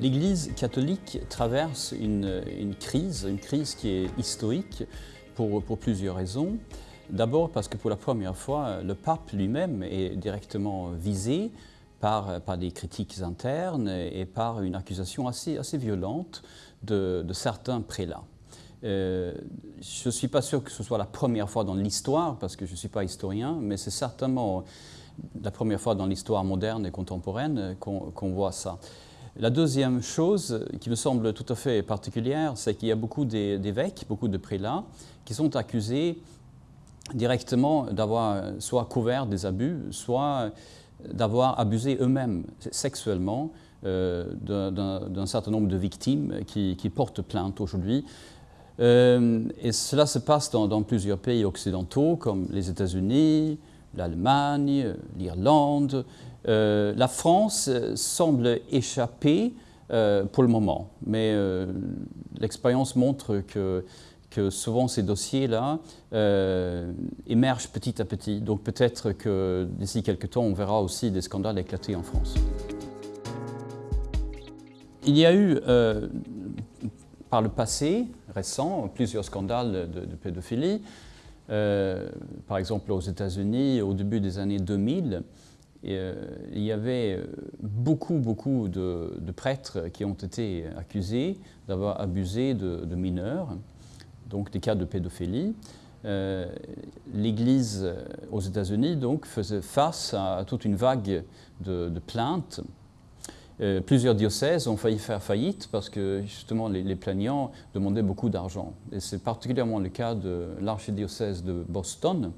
L'Église catholique traverse une, crise, une crise qui est historique pour, plusieurs raisons. D'abord parce que pour la première fois, le pape lui-même est directement visé par, des critiques internes et par une accusation assez, violente de, certains prélats. Euh, je ne suis pas sûr que ce soit la première fois dans l'histoire, parce que je ne suis pas historien, mais c'est certainement la première fois dans l'histoire moderne et contemporaine qu'on voit ça. La deuxième chose qui me semble tout à fait particulière, c'est qu'il y a beaucoup d'évêques, beaucoup de prélats, qui sont accusés directement d'avoir soit couvert des abus, soit d'avoir abusé eux-mêmes sexuellement euh, d'un certain nombre de victimes qui, portent plainte aujourd'hui. Euh, et cela se passe dans, plusieurs pays occidentaux comme les États-Unis, l'Allemagne, l'Irlande, euh, la France euh, semble échapper euh, pour le moment, mais l'expérience montre que, souvent ces dossiers-là émergent petit à petit. Donc peut-être que d'ici quelques temps, on verra aussi des scandales éclater en France. Il y a eu, par le passé récent, plusieurs scandales de pédophilie. par exemple, aux États-Unis, au début des années 2000, euh, il y avait euh, beaucoup, beaucoup de, prêtres qui ont été accusés d'avoir abusé de, mineurs, donc des cas de pédophilie. Euh, L'Église aux États-Unis faisait face à toute une vague de, plaintes. plusieurs diocèses ont failli faire faillite parce que justement les, plaignants demandaient beaucoup d'argent. Et c'est particulièrement le cas de l'archidiocèse de Boston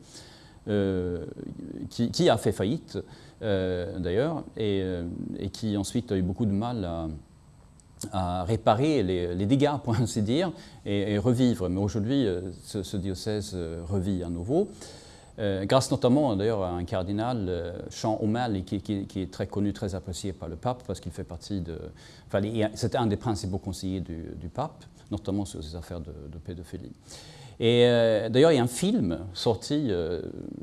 qui, qui, a fait faillite euh, d'ailleurs, euh, et, qui ensuite a eu beaucoup de mal à, réparer les, dégâts, pour ainsi dire, et, revivre. Mais aujourd'hui, euh, ce, diocèse revit à nouveau. grâce notamment d'ailleurs à un cardinal, Jean O'Malley, qui, est très connu, très apprécié par le pape, parce qu'il fait partie de... Enfin, c'était un des principaux conseillers du, pape, notamment sur ces affaires de pédophilie. Et d'ailleurs, il y a un film sorti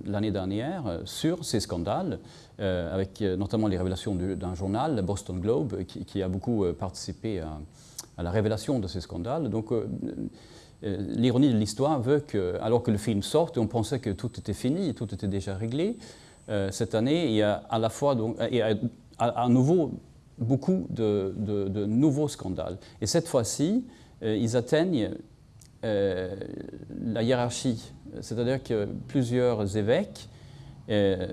l'année dernière sur ces scandales, euh, avec euh, notamment les révélations d'un journal, le Boston Globe, qui, a beaucoup euh, participé à, la révélation de ces scandales. Donc, l'ironie de l'histoire veut que, alors que le film sort, on pensait que tout était fini, tout était déjà réglé, cette année, il y a à nouveau, beaucoup de, nouveaux scandales. Et cette fois-ci, ils atteignent la hiérarchie, c'est-à-dire que plusieurs évêques euh,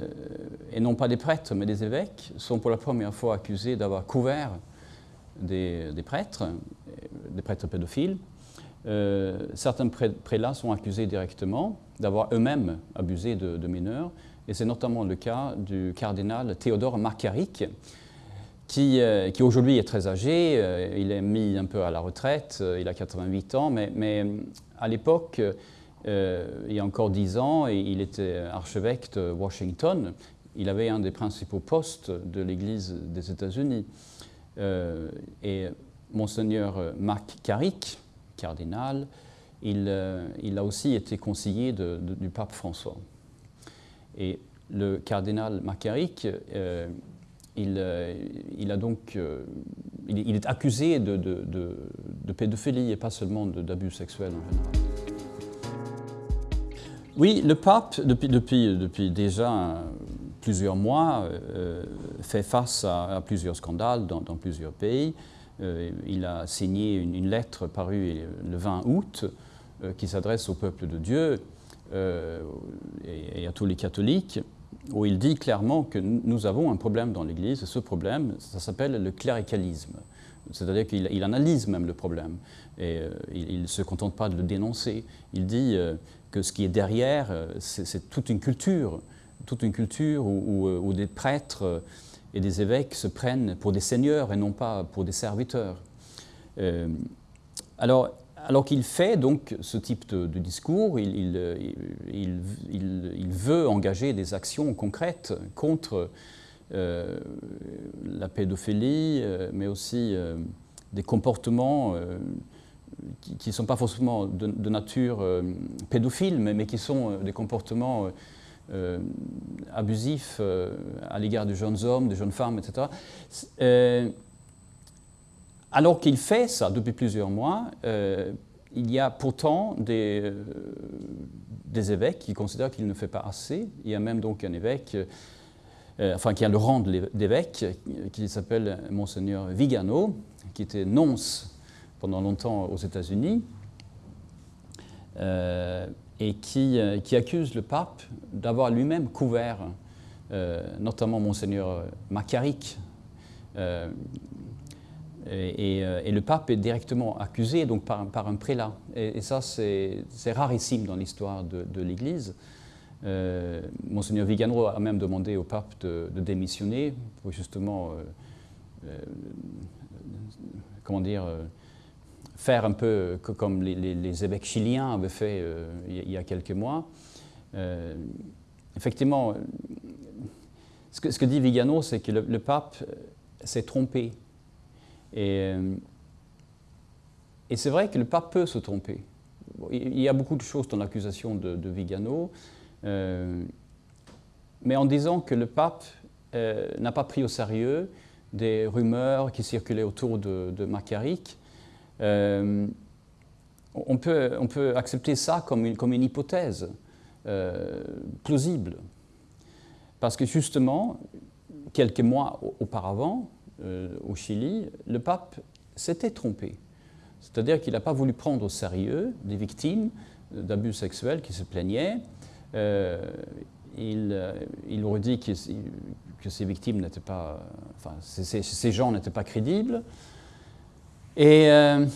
et, non pas des prêtres, mais des évêques, sont pour la première fois accusés d'avoir couvert des, prêtres, des prêtres pédophiles. Euh, certains prélats sont accusés directement d'avoir eux-mêmes abusé de, mineurs, et c'est notamment le cas du cardinal Théodore Macaric, qui, euh, qui aujourd'hui est très âgé, il est mis un peu à la retraite, il a 88 ans, mais, à l'époque, euh, il y a encore dix ans, et il était archevêque de Washington. Il avait un des principaux postes de l'Église des États-Unis. Euh, et Monseigneur Marc Carrick, cardinal, il, euh, a aussi été conseiller du pape François. Et le cardinal Macaric, euh, il, il, a donc, il, est accusé de, pédophilie et pas seulement d'abus sexuels en général. Oui, le pape, depuis, déjà plusieurs mois, euh, fait face à, plusieurs scandales dans, plusieurs pays. Euh, il a signé une, lettre parue le 20 août euh, qui s'adresse au peuple de Dieu et, à tous les catholiques, où il dit clairement que nous avons un problème dans l'Église, et ce problème, ça s'appelle le cléricalisme. C'est-à-dire qu'il analyse même le problème, et il ne se contente pas de le dénoncer. Il dit que ce qui est derrière, euh, c'est toute une culture, toute une culture où, euh, des prêtres euh, et des évêques se prennent pour des seigneurs et non pas pour des serviteurs. alors, alors qu'il fait donc ce type de, discours, il, veut engager des actions concrètes contre la pédophilie, mais aussi des comportements qui ne sont pas forcément de, nature euh, pédophile, mais, qui sont euh, des comportements euh, abusifs à l'égard de jeunes hommes, de jeunes femmes, etc. alors qu'il fait ça depuis plusieurs mois, il y a pourtant des, des évêques qui considèrent qu'il ne fait pas assez. Il y a même donc un évêque, enfin qui a le rang d'évêque, qui s'appelle Monseigneur Vigano, qui était nonce pendant longtemps aux États-Unis, euh, et qui, euh, accuse le pape d'avoir lui-même couvert, euh, notamment Monseigneur Macaric. Et, et, le pape est directement accusé donc par, un prélat. Et, ça, c'est rarissime dans l'histoire de, l'Église. Monseigneur Vigano a même demandé au pape de, démissionner pour justement, comment dire, faire un peu comme les, évêques chiliens avaient fait euh, il y a quelques mois. Euh, effectivement, ce que, dit Vigano, c'est que le, pape s'est trompé. Et, euh, et c'est vrai que le pape peut se tromper. Il y a beaucoup de choses dans l'accusation de, Vigano, mais en disant que le pape n'a pas pris au sérieux des rumeurs qui circulaient autour de, de Macaric, euh, on, peut, accepter ça comme une, hypothèse euh, plausible. Parce que justement, quelques mois auparavant, euh, au Chili, le pape s'était trompé. C'est-à-dire qu'il n'a pas voulu prendre au sérieux des victimes d'abus sexuels qui se plaignaient. il, il, aurait dit que, ces victimes n'étaient pas, enfin, ces, gens n'étaient pas crédibles. Et, euh,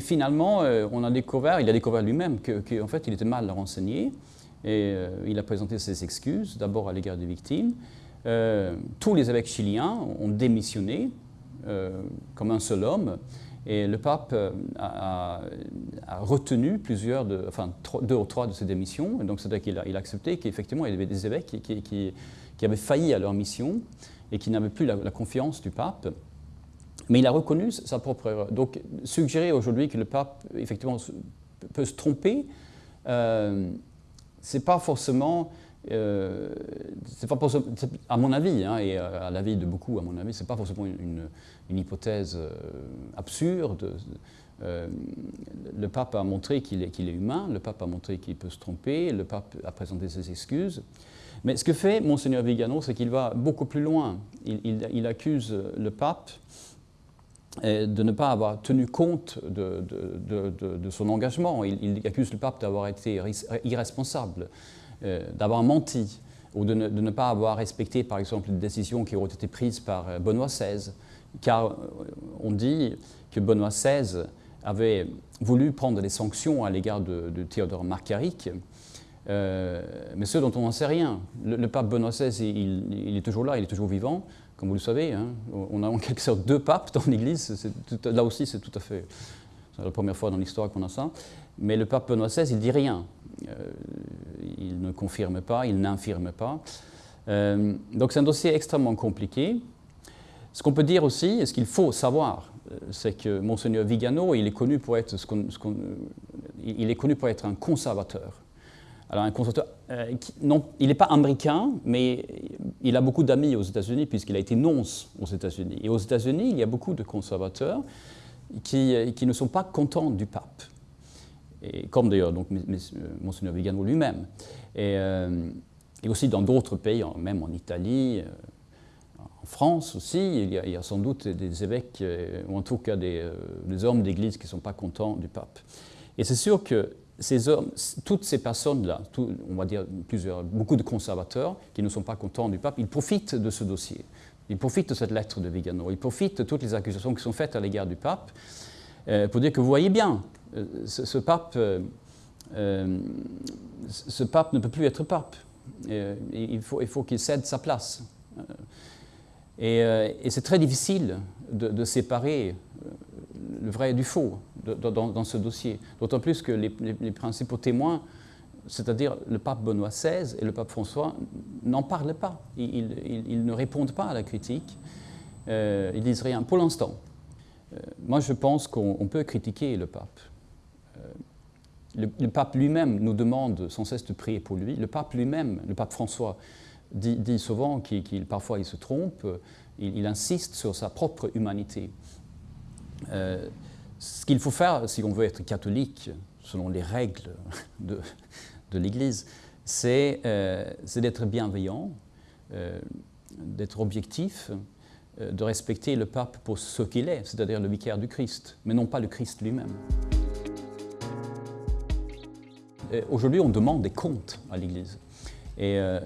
finalement, euh, on a découvert, il a découvert lui-même qu'en fait, il était mal renseigné. Et euh, il a présenté ses excuses, d'abord à l'égard des victimes. Tous les évêques chiliens ont démissionné comme un seul homme. Et le pape a, retenu plusieurs, enfin deux ou trois de ces démissions. Donc c'est-à-dire qu'il a, il a, accepté qu'effectivement il y avait des évêques qui, avaient failli à leur mission et qui n'avaient plus la, la, confiance du pape. Mais il a reconnu sa propre erreur. Donc, suggérer aujourd'hui que le pape, effectivement, peut se tromper, euh, c'est pas forcément, euh, pas à mon avis, hein, et à l'avis de beaucoup, à mon avis, c'est pas forcément une, hypothèse euh, absurde. Euh, le pape a montré qu'il est, humain, le pape a montré qu'il peut se tromper, le pape a présenté ses excuses. Mais ce que fait Monseigneur Vigano, c'est qu'il va beaucoup plus loin. Il, accuse le pape de ne pas avoir tenu compte de, son engagement. Il, accuse le pape d'avoir été irresponsable, euh, d'avoir menti, ou de ne, pas avoir respecté, par exemple, les décisions qui ont été prises par euh, Benoît XVI. Car euh, on dit que Benoît XVI avait voulu prendre des sanctions à l'égard de, Théodore Marcaric, mais ce dont on n'en sait rien. Le, pape Benoît XVI, il, est toujours là, il est toujours vivant comme vous le savez, hein, on a en quelque sorte deux papes dans l'Église. Là aussi, c'est tout à fait. C'est la première fois dans l'histoire qu'on a ça. Mais le pape Benoît XVI, il dit rien. Euh, il ne confirme pas, il n'infirme pas. Euh, donc c'est un dossier extrêmement compliqué. Ce qu'on peut dire aussi, et ce qu'il faut savoir, euh, c'est que Monseigneur Vigano, il est connu pour être, il est connu pour être un conservateur. Alors un conservateur, il n'est pas américain, mais il a beaucoup d'amis aux États-Unis puisqu'il a été nonce aux États-Unis. Et aux États-Unis, il y a beaucoup de conservateurs qui, euh, qui, ne sont pas contents du pape. Et comme d'ailleurs donc Monseigneur Vigano lui-même. Et, euh, et, aussi dans d'autres pays, même en Italie, en France aussi, il y, a, sans doute des évêques, ou en tout cas des, des hommes d'Église qui ne sont pas contents du pape. Et c'est sûr que ces hommes, toutes ces personnes-là, on va dire plusieurs, beaucoup de conservateurs qui ne sont pas contents du pape, ils profitent de ce dossier. Ils profitent de cette lettre de Vigano. Ils profitent de toutes les accusations qui sont faites à l'égard du pape euh, pour dire que vous voyez bien, euh, ce, pape, euh, ce pape ne peut plus être pape. il faut qu'il cède sa place. Et, c'est très difficile de, de séparer le vrai du faux dans, ce dossier. D'autant plus que les, principaux témoins, c'est-à-dire le pape Benoît XVI et le pape François, n'en parlent pas. Ils, ne répondent pas à la critique. Euh, ils disent rien pour l'instant. Euh, moi, je pense qu'on peut critiquer le pape. Euh, le, pape lui-même nous demande sans cesse de prier pour lui. Le pape lui-même, le pape François, dit, souvent qu'il parfois il se trompe. il insiste sur sa propre humanité. ce qu'il faut faire si on veut être catholique, selon les règles de l'Église, c'est d'être bienveillant, d'être objectif, de respecter le pape pour ce qu'il est, c'est-à-dire le vicaire du Christ, mais non pas le Christ lui-même. Aujourd'hui, on demande des comptes à l'Église. Euh,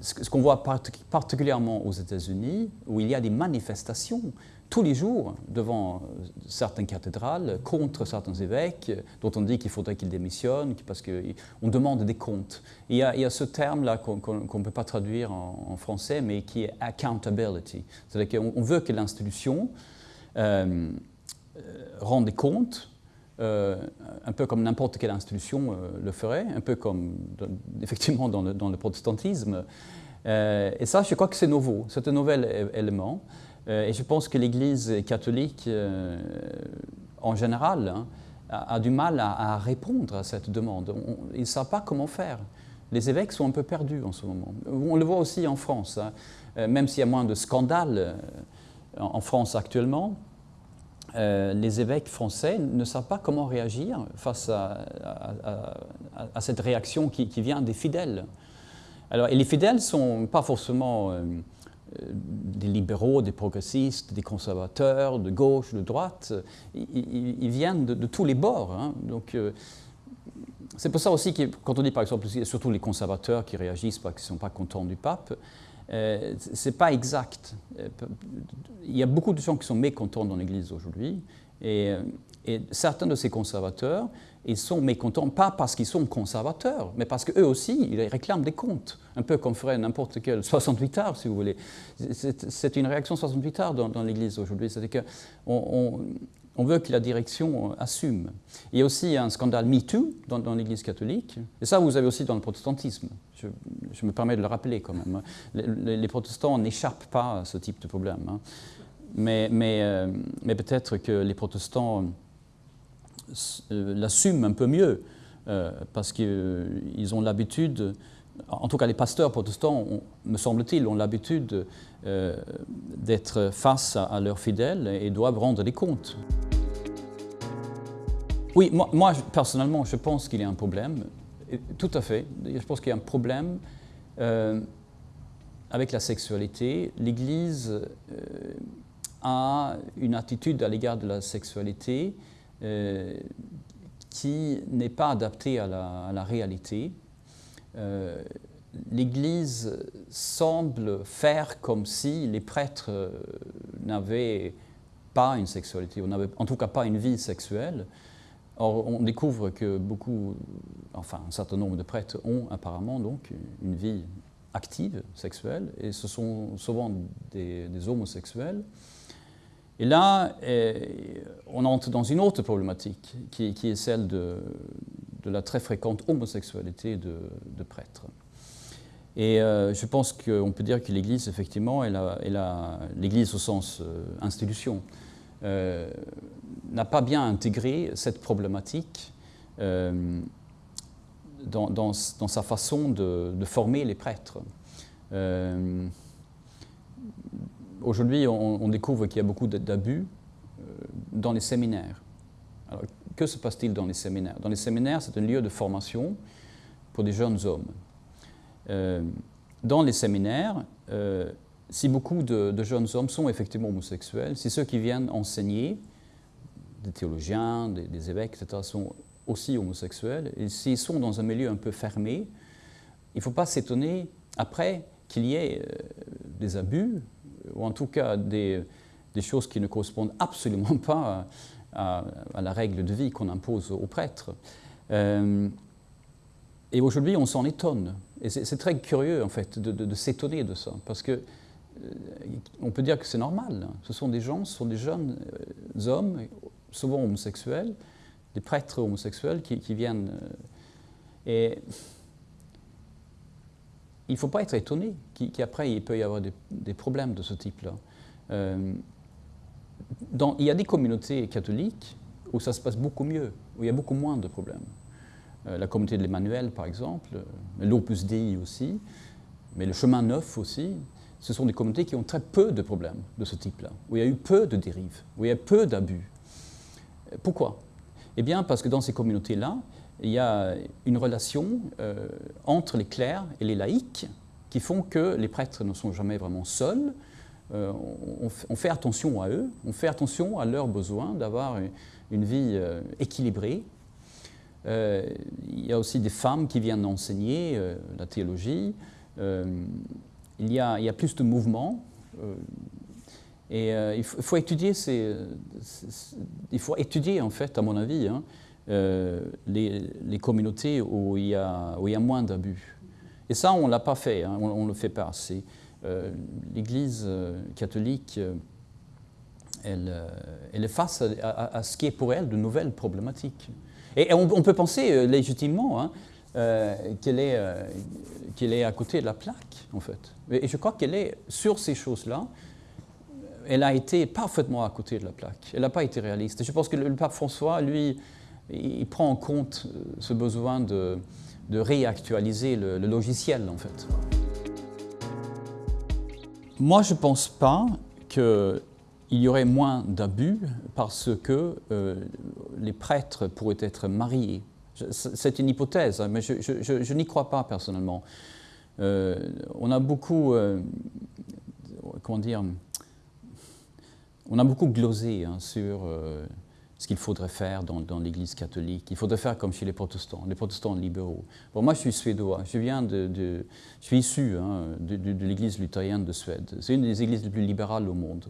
ce qu'on voit particulièrement aux États-Unis, où il y a des manifestations tous les jours devant certaines cathédrales contre certains évêques, dont on dit qu'il faudrait qu'ils démissionnent parce qu'on demande des comptes. Il y a, ce terme-là qu'on ne peut pas traduire en, français, mais qui est accountability. C'est-à-dire qu'on veut que l'institution euh, euh, rende des comptes euh, un peu comme n'importe quelle institution euh, le ferait, un peu comme effectivement dans le, protestantisme. Euh, et ça, je crois que c'est nouveau, c'est un nouvel élément. et je pense que l'Église catholique, en général, hein, a, du mal à, répondre à cette demande. ils ne savent pas comment faire. Les évêques sont un peu perdus en ce moment. On le voit aussi en France, hein. même s'il y a moins de scandales en France actuellement, euh, les évêques français ne savent pas comment réagir face à, cette réaction qui, vient des fidèles. Alors, et les fidèles ne sont pas forcément euh, des libéraux, des progressistes, des conservateurs, de gauche, de droite. Ils, viennent de, tous les bords. Hein. Donc, euh, c'est pour ça aussi que quand on dit par exemple, surtout les conservateurs qui réagissent parce qu'ils ne sont pas contents du pape, euh, ce n'est pas exact. Euh, il y a beaucoup de gens qui sont mécontents dans l'Église aujourd'hui, et, euh, et, certains de ces conservateurs, ils sont mécontents pas parce qu'ils sont conservateurs, mais parce qu'eux aussi, ils réclament des comptes, un peu comme ferait n'importe quel 68 heures, si vous voulez. C'est une réaction 68 heures dans, dans l'Église aujourd'hui, c'est-à-dire qu'on on veut que la direction assume. Il y a aussi un scandale MeToo dans, l'Église catholique, et ça vous avez aussi dans le protestantisme. Je, me permets de le rappeler quand même. Les, protestants n'échappent pas à ce type de problème. Hein. Euh, mais peut-être que les protestants euh, l'assument un peu mieux, euh, parce qu'ils ont l'habitude, en tout cas les pasteurs protestants, me semble-t-il, ont l'habitude d'être face à, leurs fidèles et doivent rendre des comptes. Oui, moi, personnellement, je pense qu'il y a un problème. Tout à fait. Je pense qu'il y a un problème euh, avec la sexualité. L'Église euh, a une attitude à l'égard de la sexualité euh, qui n'est pas adaptée à la, réalité. L'Église semble faire comme si les prêtres n'avaient pas une sexualité, ou en tout cas pas une vie sexuelle. Or, on découvre que beaucoup, enfin un certain nombre de prêtres ont apparemment donc une vie active, sexuelle, et ce sont souvent des, homosexuels. Et là, eh, on entre dans une autre problématique, qui, est celle de, la très fréquente homosexualité de, prêtres. Et euh, je pense qu'on peut dire que l'Église, effectivement, l'Église au sens euh, institution, euh, n'a pas bien intégré cette problématique euh, dans, sa façon de, former les prêtres. Euh, aujourd'hui, on, découvre qu'il y a beaucoup d'abus dans les séminaires. Alors, que se passe-t-il dans les séminaires? Dans les séminaires, c'est un lieu de formation pour des jeunes hommes. dans les séminaires, si beaucoup de, jeunes hommes sont effectivement homosexuels, si ceux qui viennent enseigner, des théologiens, des, évêques, etc., sont aussi homosexuels, et s'ils sont dans un milieu un peu fermé, il ne faut pas s'étonner après qu'il y ait euh, des abus, ou en tout cas des, choses qui ne correspondent absolument pas à, la règle de vie qu'on impose aux prêtres. Euh, et aujourd'hui, on s'en étonne. Et c'est très curieux, en fait, de, de s'étonner de ça, parce que on peut dire que c'est normal. Ce sont des gens, ce sont des jeunes euh, hommes, souvent homosexuels, des prêtres homosexuels qui, viennent. Euh, et il ne faut pas être étonné qu'après il peut y avoir des, problèmes de ce type-là. il y a des communautés catholiques où ça se passe beaucoup mieux, où il y a beaucoup moins de problèmes. la communauté de l'Emmanuel, par exemple, l'Opus Dei aussi, mais le chemin neuf aussi, ce sont des communautés qui ont très peu de problèmes de ce type-là, où il y a eu peu de dérives, où il y a eu peu d'abus. Pourquoi? Eh bien parce que dans ces communautés-là, il y a une relation euh, entre les clercs et les laïcs qui font que les prêtres ne sont jamais vraiment seuls, euh, on, fait attention à eux, on fait attention à leurs besoins d'avoir une, vie euh, équilibrée. il y a aussi des femmes qui viennent enseigner la théologie, il y, a, plus de mouvements. Euh, et euh, il, faut, étudier ces, il faut étudier, en fait, à mon avis, hein, euh, les, communautés où il y a, où il y a moins d'abus. Et ça, on ne l'a pas fait, hein, on ne le fait pas assez. L'Église catholique, elle, elle, est face à, ce qui est pour elle de nouvelles problématiques. Et on, peut penser légitimement hein, qu'elle est, qu'elle est à côté de la plaque, en fait. Et je crois qu'elle est, sur ces choses-là, elle a été parfaitement à côté de la plaque. Elle n'a pas été réaliste. je pense que le pape François, lui, il prend en compte euh, ce besoin de, réactualiser le, logiciel, en fait. Moi, je ne pense pas qu'il y aurait moins d'abus parce que euh, les prêtres pourraient être mariés c'est une hypothèse, hein, mais je, n'y crois pas personnellement. Euh, on a beaucoup, euh, comment dire, on a beaucoup glosé hein, sur euh, ce qu'il faudrait faire dans, l'Église catholique. Il faudrait faire comme chez les protestants, les protestants libéraux. Moi, je suis suédois. Je viens de, je suis issu hein, de l'Église luthérienne de Suède. C'est une des églises les plus libérales au monde.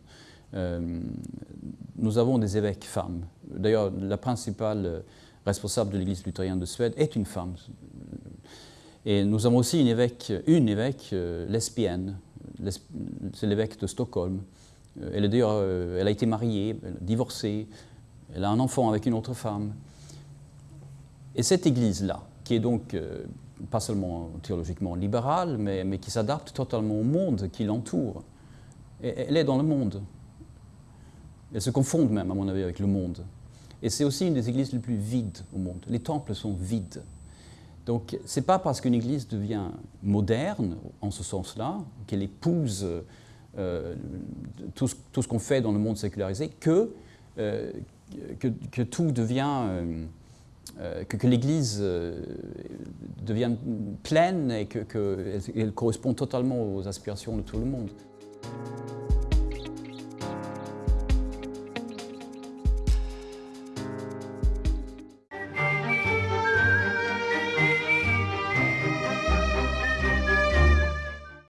nous avons des évêques femmes. D'ailleurs, la principale responsable de l'église luthérienne de Suède, est une femme. Et nous avons aussi une évêque, une évêque euh, lesbienne, c'est l'évêque de Stockholm. Euh, elle, d'ailleurs, euh, elle a été mariée, elle a divorcé, elle a un enfant avec une autre femme. Et cette église-là, qui est donc pas seulement théologiquement libérale, mais, mais qui s'adapte totalement au monde qui l'entoure, elle est dans le monde. Elle se confond même, à mon avis, avec le monde. Et c'est aussi une des églises les plus vides au monde. Les temples sont vides. Donc, ce n'est pas parce qu'une église devient moderne, en ce sens-là, qu'elle épouse euh, tout ce, qu'on fait dans le monde sécularisé, que, euh, que, tout devient, euh, que, l'église devient pleine et qu'elle correspond totalement aux aspirations de tout le monde.